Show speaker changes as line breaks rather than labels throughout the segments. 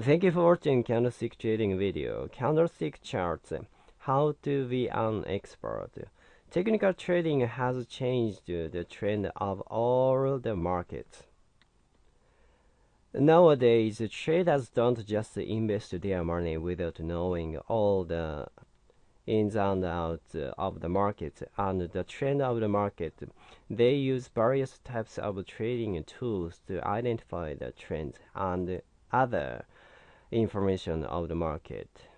Thank you for watching candlestick trading video. Candlestick charts. How to be an expert. Technical trading has changed the trend of all the markets. Nowadays, traders don't just invest their money without knowing all the ins and outs of the market and the trend of the market. They use various types of trading tools to identify the trends and other information of the market.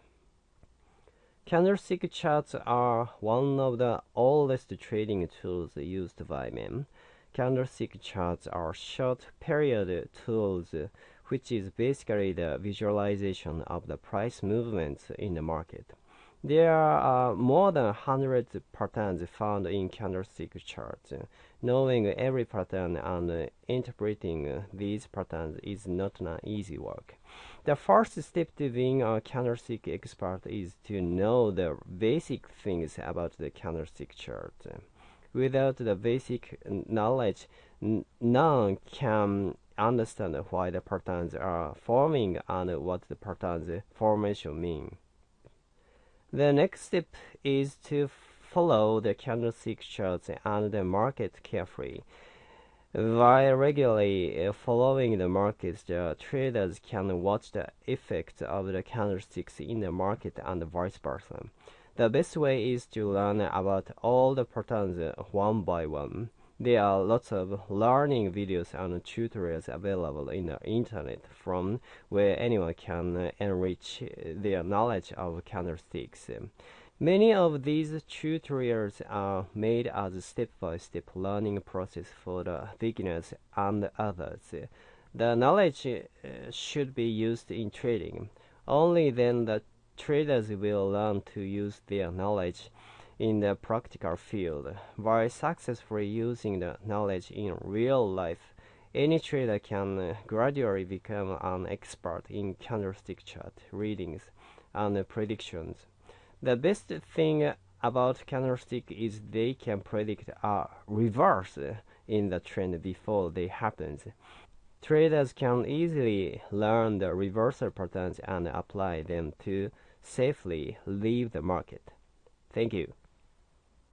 Candlestick charts are one of the oldest trading tools used by men. Candlestick charts are short period tools which is basically the visualization of the price movements in the market. There are uh, more than 100 patterns found in candlestick charts. Knowing every pattern and interpreting these patterns is not an easy work. The first step to being a candlestick expert is to know the basic things about the candlestick chart. Without the basic knowledge, none can understand why the patterns are forming and what the patterns formation mean. The next step is to follow the candlestick charts and the market carefully. By regularly uh, following the markets, the traders can watch the effect of the candlesticks in the market and vice versa. The best way is to learn about all the patterns uh, one by one. There are lots of learning videos and tutorials available in the internet from where anyone can uh, enrich uh, their knowledge of candlesticks. Many of these tutorials are made as a step-by-step -step learning process for the beginners and others. The knowledge uh, should be used in trading. Only then the traders will learn to use their knowledge in the practical field. By successfully using the knowledge in real life, any trader can gradually become an expert in candlestick chart readings and predictions. The best thing about candlestick is they can predict a reverse in the trend before they happens. Traders can easily learn the reversal patterns and apply them to safely leave the market. Thank you.